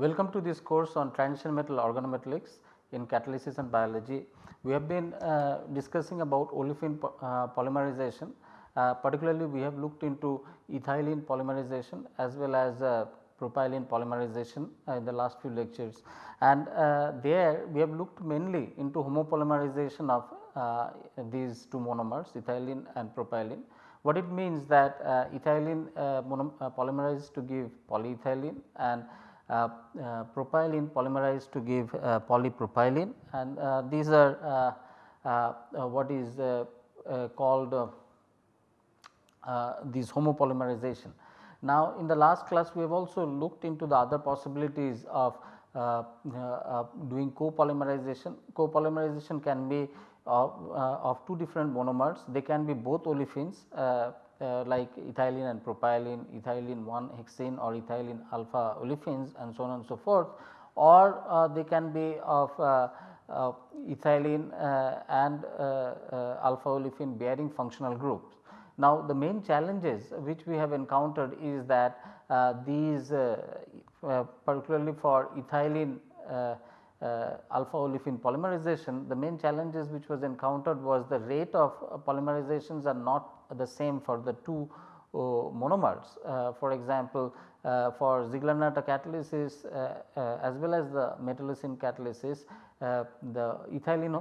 Welcome to this course on transition metal organometallics in catalysis and biology. We have been uh, discussing about olefin po uh, polymerization uh, particularly we have looked into ethylene polymerization as well as uh, propylene polymerization uh, in the last few lectures and uh, there we have looked mainly into homopolymerization of these two monomers ethylene and propylene. What it means that ethylene polymerizes to give polyethylene and Uh, uh, propylene polymerized to give uh, polypropylene and uh, these are what is called these homopolymerization. Now, in the last class we have also looked into the other possibilities of uh, uh, doing copolymerization. Copolymerization can be of, uh, of two different monomers, they can be both olefins uh, like ethylene and propylene, ethylene 1 hexene or ethylene alpha olefins and so on and so forth or uh, they can be of uh, uh ethylene uh, and alpha olefin bearing functional groups. Now, the main challenges which we have encountered is that these particularly for ethylene uh, alpha olefin polymerization, the main challenges which was encountered was the rate of polymerizations are not the same for the two uh, monomers. Uh, for example, uh, for Ziegler-Natta catalysis as well as the metallocene catalysis, the ethylene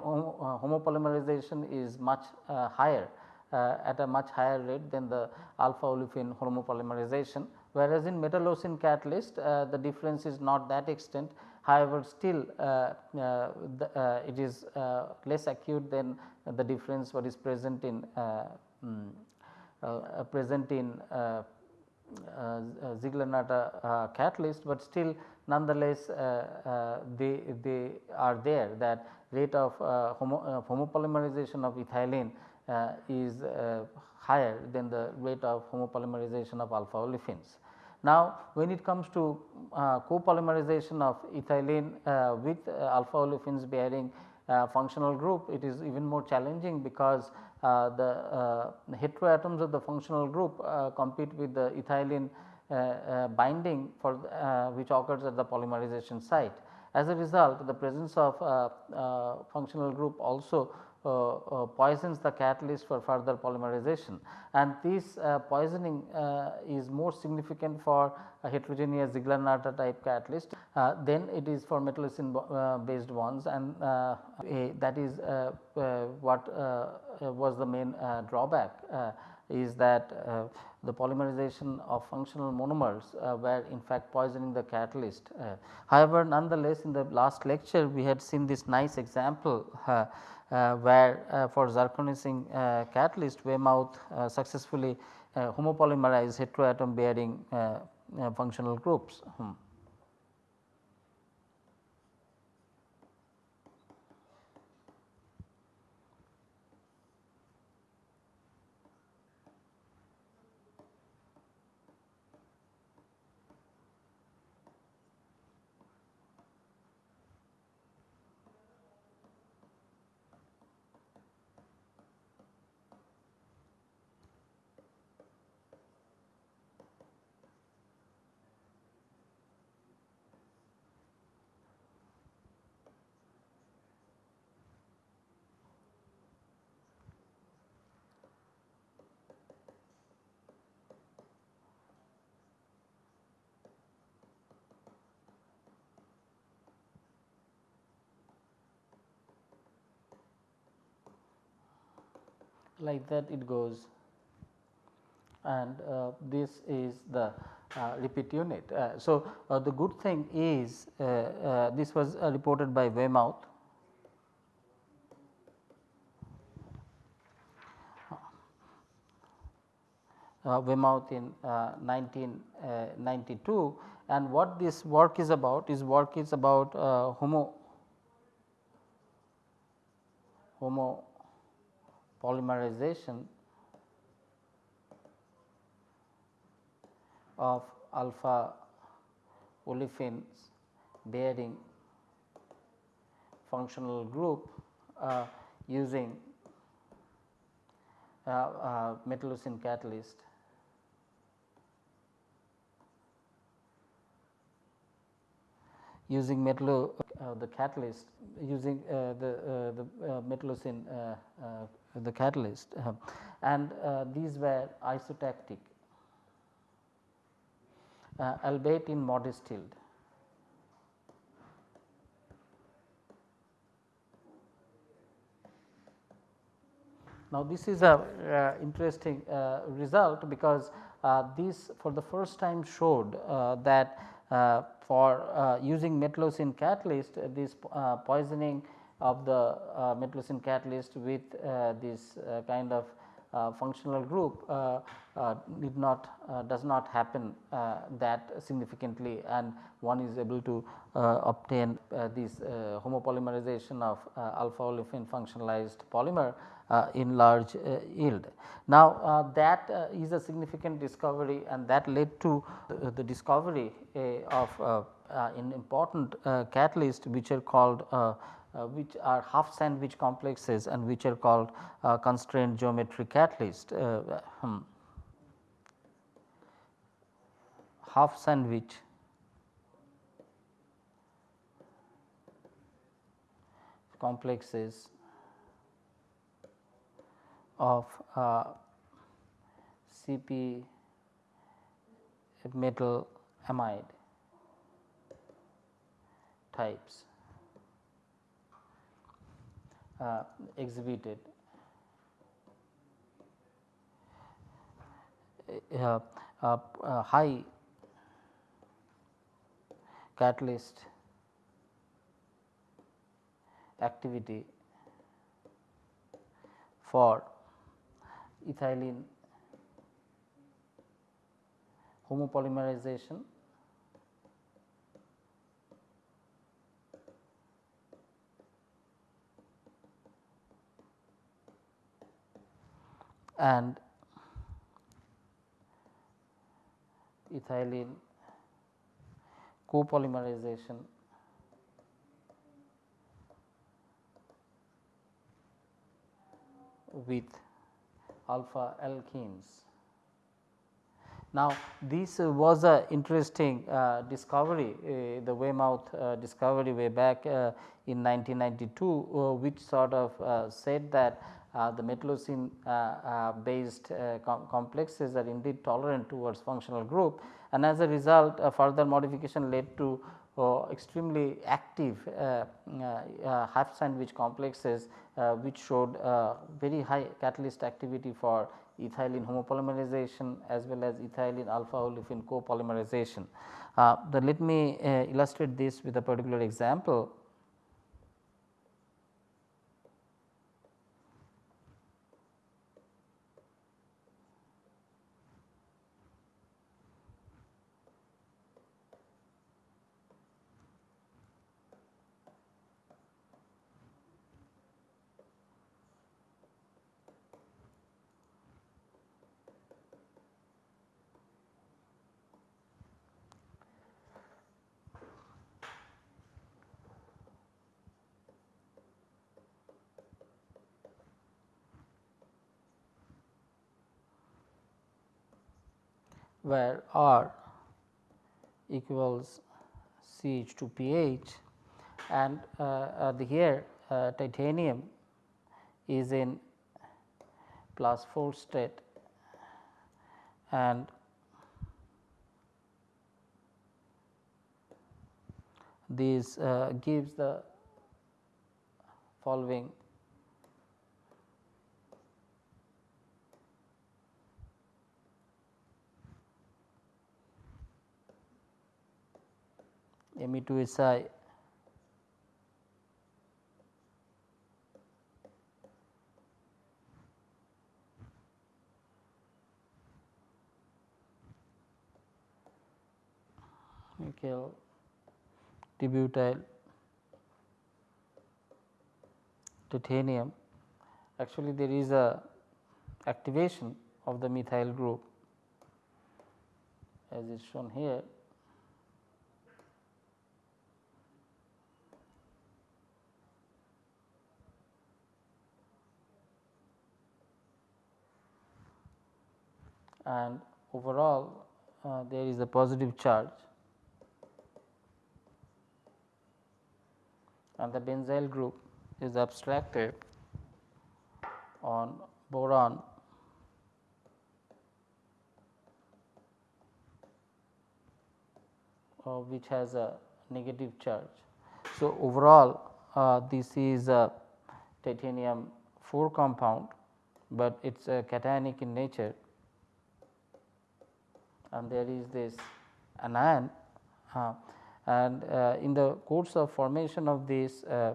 homopolymerization is much higher at a much higher rate than the alpha olefin homopolymerization. Whereas, in metallocene catalyst the difference is not that extent However, still uh, uh, the, uh, it is less acute than the difference what is present in um, present in uh, uh Ziegler-Natta catalyst, but still nonetheless they, they are there that rate of homo, homopolymerization of ethylene is higher than the rate of homopolymerization of alpha olefins. Now, when it comes to uh, copolymerization of ethylene uh, with uh, alpha olefins bearing uh, functional group, it is even more challenging because uh, the uh, heteroatoms of the functional group compete with the ethylene binding for which occurs at the polymerization site. As a result, the presence of functional group also uh, uh, poisons the catalyst for further polymerization and this uh, poisoning is more significant for heterogeneous Ziegler-Natta type catalyst then it is for metallocene based bonds and that is what was the main drawback is that uh, the polymerization of functional monomers uh, were in fact poisoning the catalyst. Uh, however, nonetheless in the last lecture we had seen this nice example uh, where uh, for zirconocene uh, catalyst Waymouth successfully homopolymerized heteroatom bearing functional groups. Hmm. Like that it goes. And uh, this is the uh, repeat unit. Uh, so, uh, the good thing is uh, uh, this was reported by Waymouth. Waymouth in 1992 and what this work is about is work is about homo homo polymerization of alpha olefins bearing functional group uh, using uh, uh, metallocene catalyst. using metallo uh, the catalyst using uh, the, uh, the metallocene the catalyst and uh, these were isotactic uh, albeit in modest yield. Now, this is a uh, interesting uh, result because uh, this for the first time showed uh, that for using metallocene catalyst this poisoning of the uh, metallocene catalyst with uh, this uh, kind of uh, functional group uh, uh, did not does not happen that significantly and one is able to obtain this homopolymerization of alpha olefin functionalized polymer in large yield. Now, that is a significant discovery and that led to the discovery of an important catalyst which are called uh, which are half sandwich complexes and which are called uh, constrained geometry catalyst. Uh, hmm. Half sandwich complexes of uh, CP metal amide types uh, exhibited. Uh, uh, high catalyst activity for ethylene homopolymerization and ethylene copolymerization with alpha alkenes. Now, this uh, was a interesting uh, discovery uh, the Waymouth uh, discovery way back uh, in 1992 uh, which sort of said that Uh, the metallocene uh, uh, based uh, com complexes are indeed tolerant towards functional group and as a result further modification led to uh, extremely active mm, half sandwich complexes which showed very high catalyst activity for ethylene homopolymerization as well as ethylene alpha olefin copolymerization. Uh, let me uh, illustrate this with a particular example. Where R equals CH 2 Ph and uh, uh, the here uh, titanium is in plus 4 state and this uh, gives the following Me2Si nickel dibutyl titanium. Actually there is a activation of the methyl group as is shown here and overall uh, there is a positive charge. And the benzyl group is abstracted on boron. Uh, which has a negative charge. So, overall uh, this is a titanium 4 compound, but it is a cationic in nature and there is this anion uh, and uh, in the course of formation of this uh,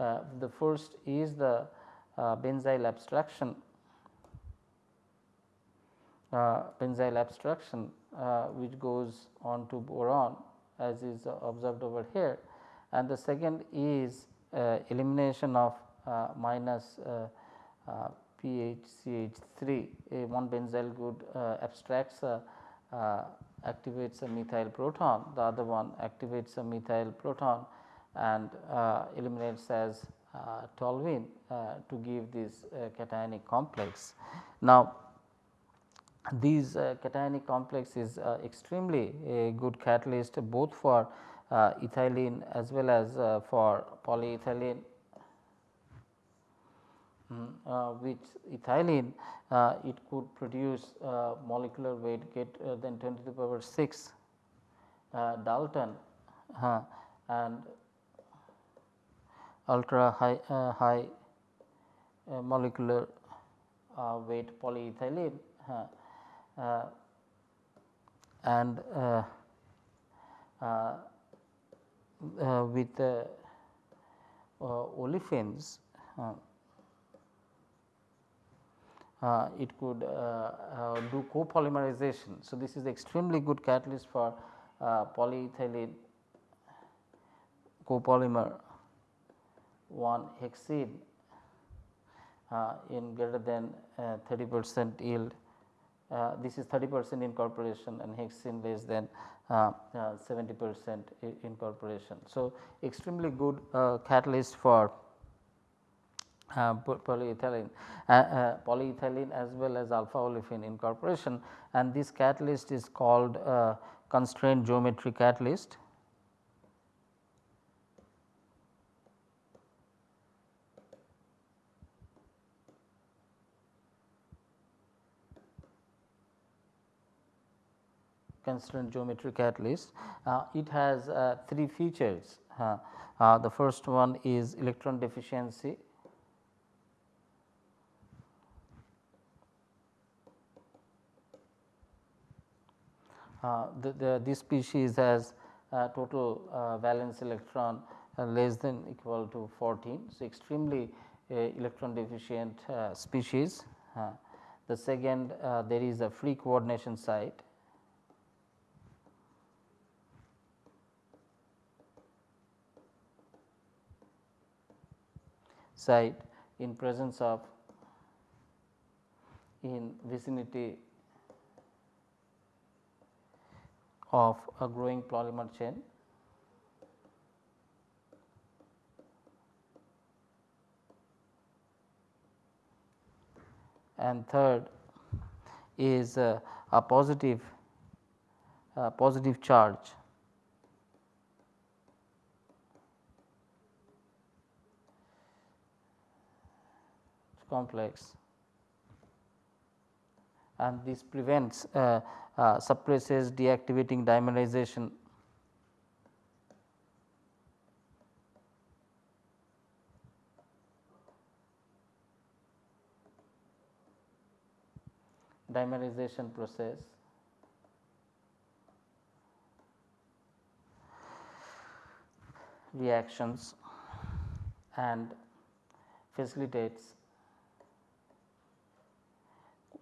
uh the first is the uh, benzyl abstraction. Uh, benzyl abstraction which goes on to boron as is observed over here. And the second is elimination of minus PHCH3 a one benzyl group abstracts activates a methyl proton, the other one activates a methyl proton and uh, eliminates as uh, toluene uh, to give this uh, cationic complex. Now, these uh, cationic complex is extremely a good catalyst both for ethylene as well as for polyethylene uh, which ethylene uh, it could produce uh, molecular weight get than 10 to the power 6 Dalton and ultra high high molecular weight polyethylene and uh, uh, uh, with olefins uh, it could uh, uh, do copolymerization. So, this is extremely good catalyst for polyethylene copolymer 1 hexene in greater than 30 percent yield. Uh, this is 30 percent incorporation and hexene less than uh, uh, 70 percent incorporation. So, extremely good catalyst for uh, polyethylene, uh, uh, polyethylene as well as alpha olefin incorporation and this catalyst is called uh, constrained geometry catalyst. constrained geometry catalyst. Uh, it has uh, three features. the first one is electron deficiency Uh, the, the, this species has uh, total uh, valence electron uh, less than equal to 14. So, extremely uh, electron deficient species. the second there is a free coordination site site in presence of in vicinity of a growing polymer chain. And third is uh, a positive uh, positive charge complex and this prevents uh, uh, suppresses deactivating dimerization. Dimerization process. Reactions and facilitates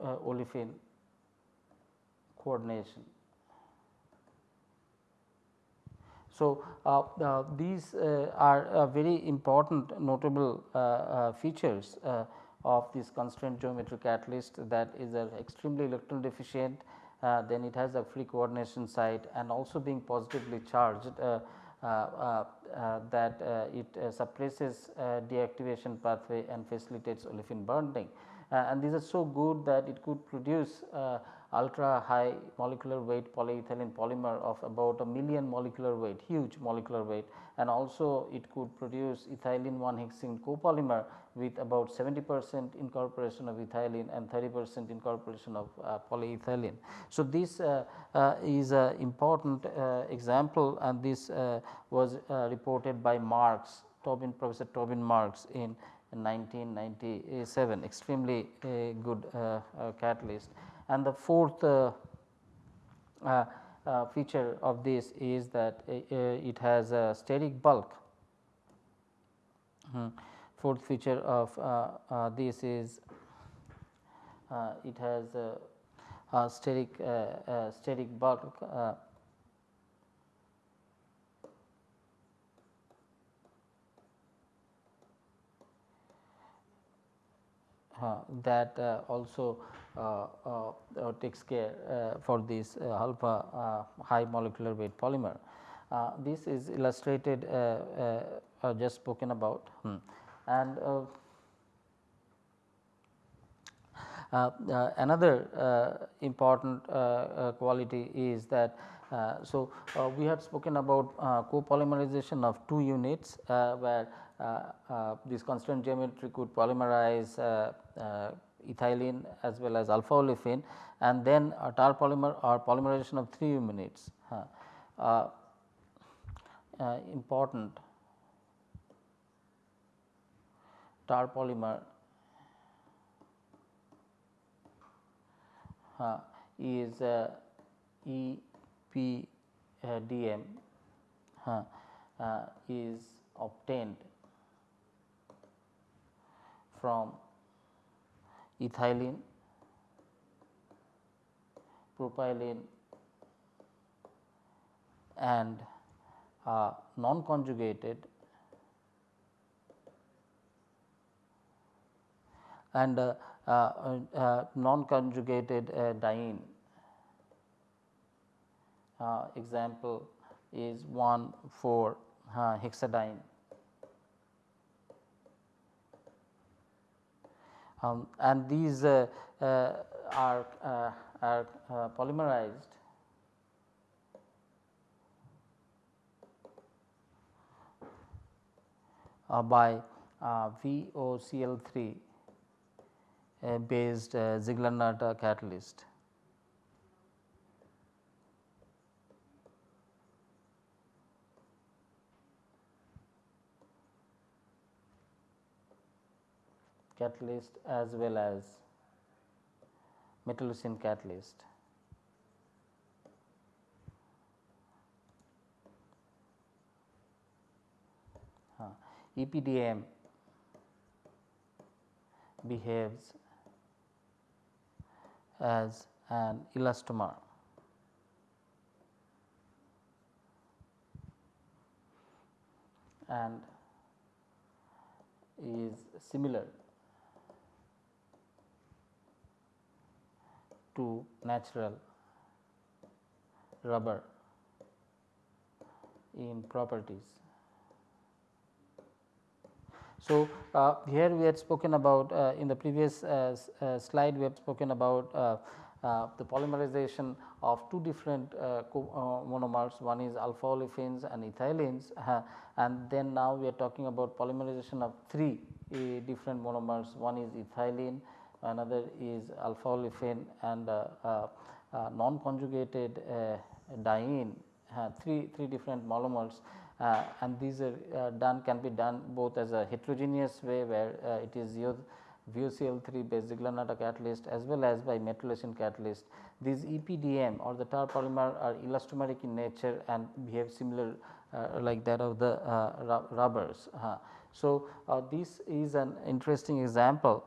uh, olefin coordination. So, uh, uh, these uh, are uh, very important notable uh, features of this constraint geometry catalyst that is extremely electron deficient, then it has a free coordination site and also being positively charged Uh, uh, uh, that it suppresses deactivation pathway and facilitates olefin bonding. and these are so good that it could produce ultra high molecular weight polyethylene polymer of about a million molecular weight huge molecular weight and also it could produce ethylene 1 hexene copolymer with about 70 percent incorporation of ethylene and 30 percent incorporation of uh, polyethylene. So, this uh, uh, is an important uh, example and this uh, was uh, reported by Marks Tobin Professor Tobin Marks in 1997 extremely good catalyst. And the fourth feature of this is that it has a steric bulk. Hmm fourth feature of uh, uh, this is uh, it has a, a steric steric bulk Uh, that uh, also uh, Uh, uh, uh, takes care for this alpha high molecular weight polymer. this is illustrated just spoken about. Hmm and uh, uh, uh, another important quality is that uh, so, uh, we had spoken about uh, copolymerization of two units where this constrained geometry could polymerize ethylene as well as alpha olefin and then a terpolymer or polymerization of three units. important. Terpolymer. Uh, is uh, EPDM uh, is obtained from ethylene, propylene and uh, non conjugated and uh, uh, uh, non conjugated diene. example is 1 4 hexadiene. Um, and these uh, uh, are, uh, are polymerized by VOCl3 uh, based uh, Ziegler-Natta catalyst. Catalyst as well as metallocene catalyst. Uh, EPDM behaves as an elastomer. and is similar to natural rubber in properties. So, uh, here we had spoken about uh, in the previous uh, uh slide we have spoken about uh, uh, the polymerization of two different monomers one is alpha olefins and ethylenes and then now we are talking about polymerization of three different monomers one is ethylene another is alpha olefin and non conjugated diene three three different monomers uh, and these are uh, done can be done both as a heterogeneous way where uh, it is used VOCl3 based Ziegler-Natta catalyst as well as by metallocene catalyst. These EPDM or the terpolymer are elastomeric in nature and behave similar uh, like that of the uh, rubbers. Uh, so, this is an interesting example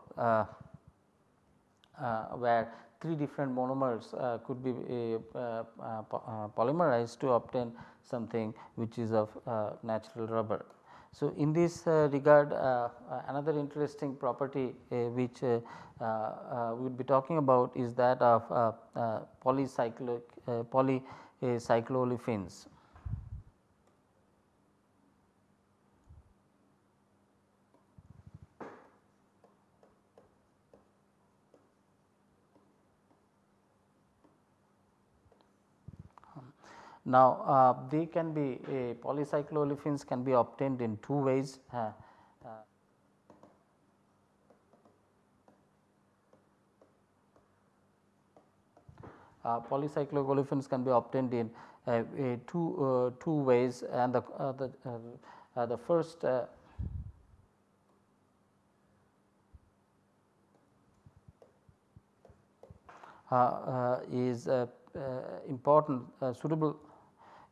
Uh, where three different monomers uh, could be uh, uh, polymerized to obtain something which is of uh, natural rubber. So, in this uh, regard another interesting property which we will be talking about is that of polycyclic polycycloolefins. Now, uh, they can be uh, polycycloolefins can be obtained in two ways. Uh, uh, polycycloolefins can be obtained in uh, two uh, two ways and the uh, the the first is important suitable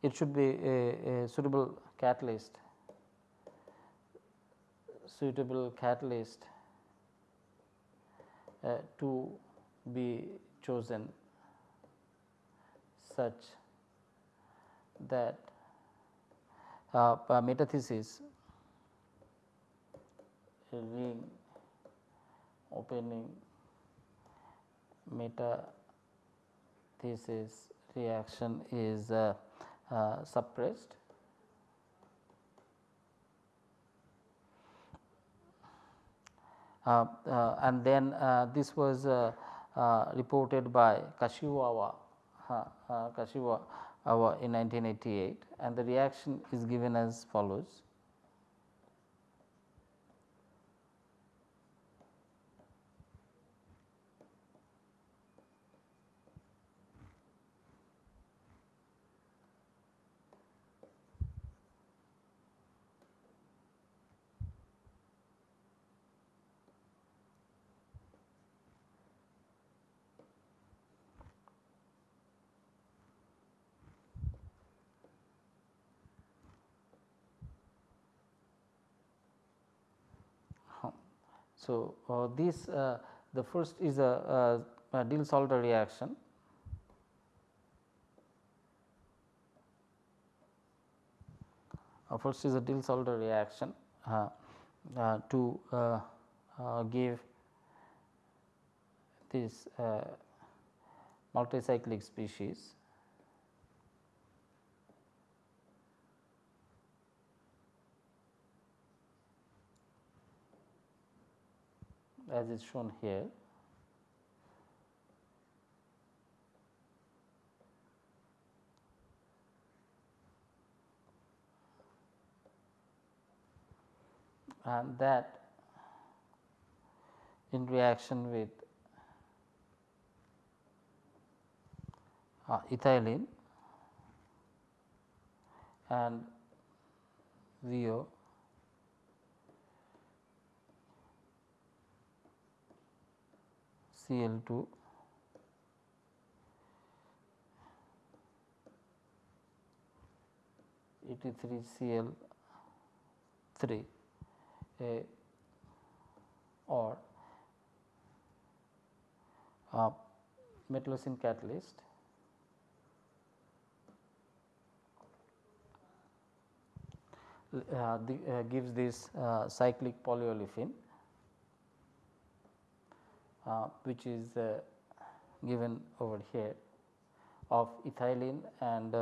it should be a, a suitable catalyst. Suitable catalyst uh, to be chosen such that uh, metathesis ring opening metathesis reaction is uh, uh, suppressed. Uh, uh, and then uh, this was uh, reported by Kashiwawa uh, Kashiwa in 1988 and the reaction is given as follows. So, uh, this uh, the first is a, a, a Diels-Alder reaction. Uh, first is a Diels-Alder reaction uh, uh, to uh, give this multicyclic species as is shown here. and that in reaction with uh, ethylene and VO Cl 2 83 Cl 3 a or a metallocene catalyst. Uh, the, uh, gives this uh, cyclic polyolefin which is uh, given over here of ethylene and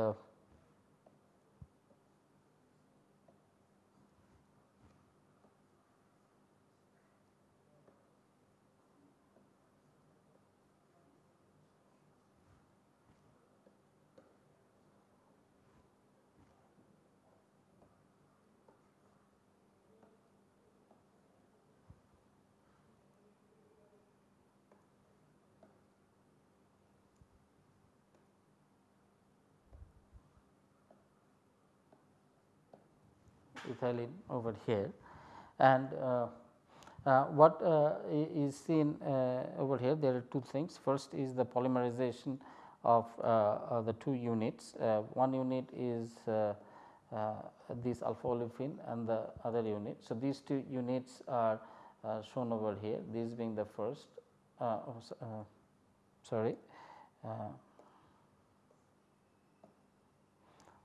ethylene over here. And uh, uh, what uh, is seen uh, over here there are two things. First is the polymerization of uh, uh, the two units. One unit is this alpha olefin and the other unit. So, these two units are shown over here. This being the first oh, sorry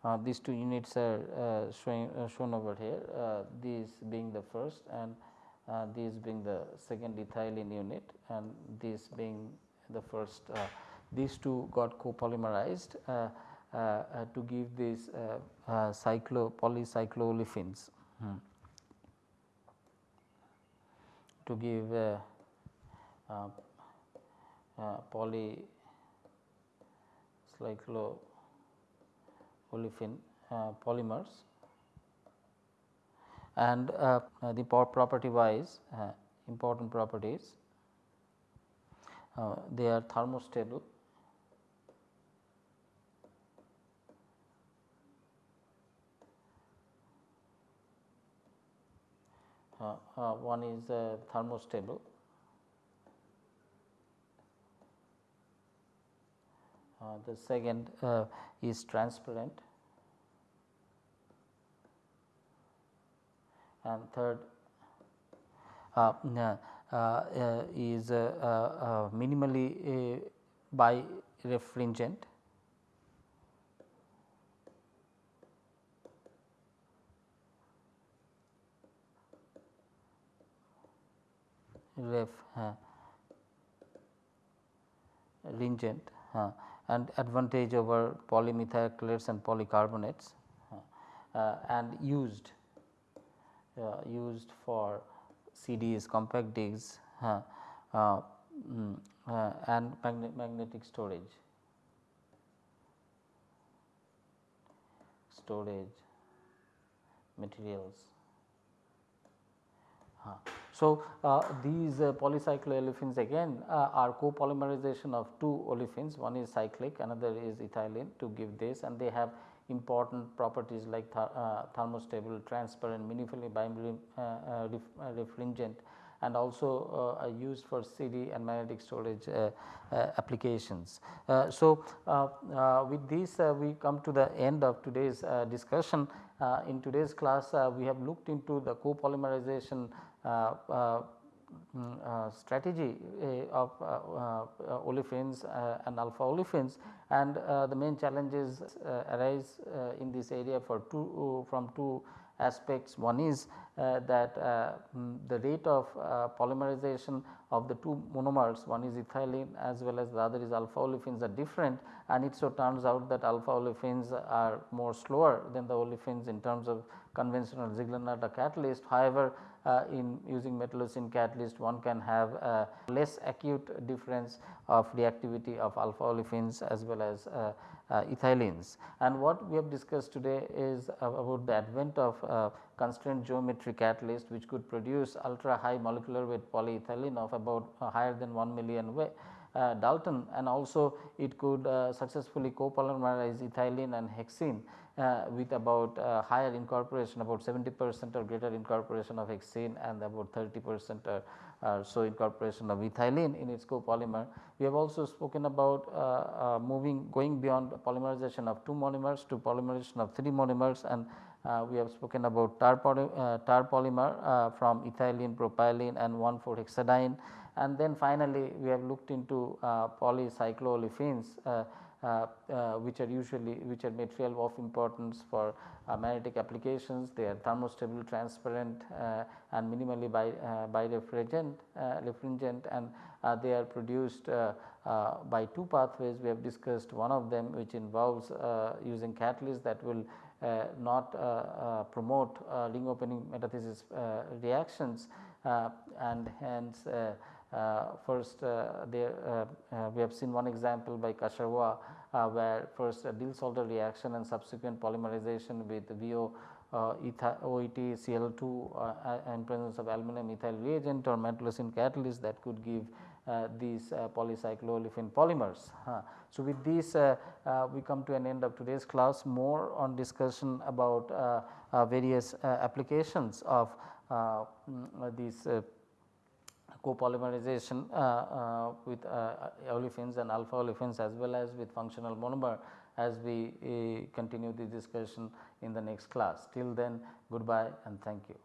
Uh, these two units are uh, showing uh, shown over here these being the first and these being the second ethylene unit and this being the first these two got copolymerized to give these cyclo polycycloolefins hmm. to give uh, uh, uh, polycyclo olefin polymers. And uh, uh, the property wise uh, important properties. They are thermostable. One is thermostable the second is transparent. And third uh, uh, uh, is minimally by refringent ref uh, ringent uh, and advantage over polymethacrylates and polycarbonates uh, and used uh, used for CDs, compact discs uh, uh, mm, and magnetic storage. storage materials. So, uh, these uh, polycycloolefins again uh, are copolymerization of two olefins one is cyclic another is ethylene to give this and they have important properties like th uh, thermostable, transparent, minimally uh, uh, refringent and also uh, are used for CD and magnetic storage uh, uh, applications. so, with this we come to the end of today's discussion. in today's class we have looked into the copolymerization Uh, uh, mm, uh, strategy uh, of uh, olefins and alpha olefins and the main challenges arise in this area for two from two aspects. One is uh, that uh, mm, the rate of uh, polymerization of the two monomers one is ethylene as well as the other is alpha olefins are different and it so turns out that alpha olefins are more slower than the olefins in terms of conventional Ziegler-Natta catalyst. However, uh, in using metallocene catalyst one can have a less acute difference of reactivity of alpha olefins as well as uh, uh, ethylenes. And what we have discussed today is about the advent of uh, constraint geometry catalyst which could produce ultra high molecular weight polyethylene of about uh, higher than 1 million. Uh, Dalton and also it could uh, successfully copolymerize ethylene and hexene uh, with about uh, higher incorporation about 70 percent or greater incorporation of hexene and about 30 percent or, or, so incorporation of ethylene in its copolymer. We have also spoken about uh, uh, moving going beyond polymerization of two monomers to polymerization of three monomers and uh, we have spoken about tar, poly, uh, terpolymer from ethylene, propylene and 1,4-hexadiene and then finally we have looked into polycycloolefins uh, uh, which are usually which are material of importance for uh, magnetic applications. They are thermostable, transparent and minimally by, by refrigerant and they are produced by two pathways. We have discussed one of them which involves using catalysts that will uh, not uh, uh, promote ring opening metathesis reactions and hence uh, first uh, there uh, we have seen one example by Kashiwa where first a Diels-Alder reaction and subsequent polymerization with VO uh, OET Cl2 uh, and presence of aluminum ethyl reagent or metallocene catalyst that could give uh, these uh, polycycloolefin polymers. So, with this we come to an end of today's class more on discussion about various applications of mm, these copolymerization uh, uh, with uh, olefins and alpha olefins as well as with functional monomer as we continue the discussion in the next class. Till then goodbye and thank you.